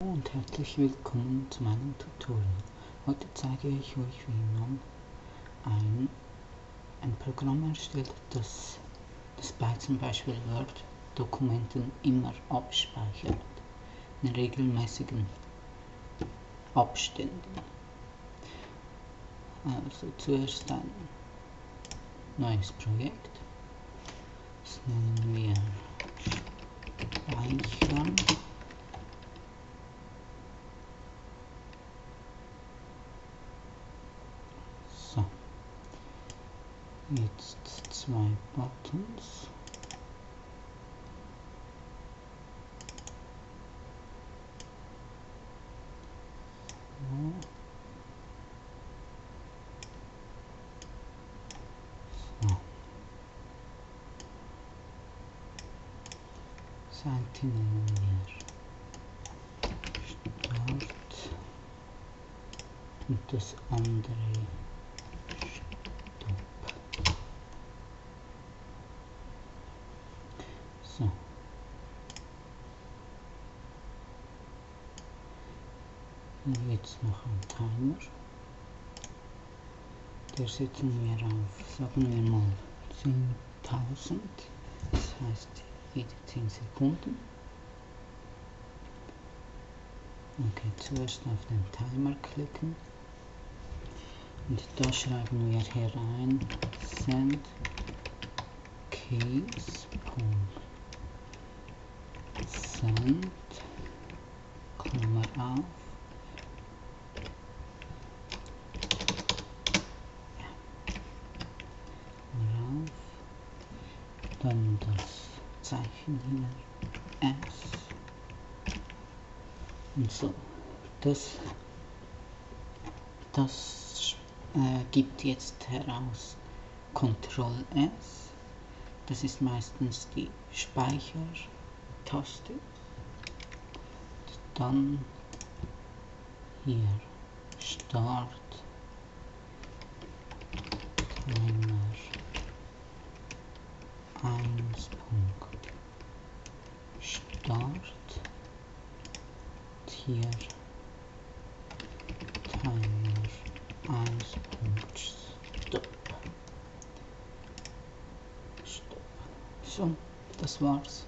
und herzlich willkommen zu meinem Tutorial. Heute zeige ich euch, wie man ein, ein Programm erstellt, das, das bei zum Beispiel Word-Dokumenten immer abspeichert, in regelmäßigen Abständen. Also zuerst ein neues Projekt, das nennen wir jetzt zwei Buttons. So. Wir Start und das andere So. Jetzt noch ein Timer. Der setzen wir auf, sagen wir mal 10.000. Das heißt jede 10 Sekunden. Okay, zuerst auf den Timer klicken. Und da schreiben wir hier rein send case. Send, Klammer auf, rauf, dann das Zeichen hier, S und so. Das, das äh, gibt jetzt heraus Ctrl S, das ist meistens die Speicher Taste. Dann hier Start Timer 1 Punkt Start hier Timer 1 Punkt Stop. Stop. So, das war's.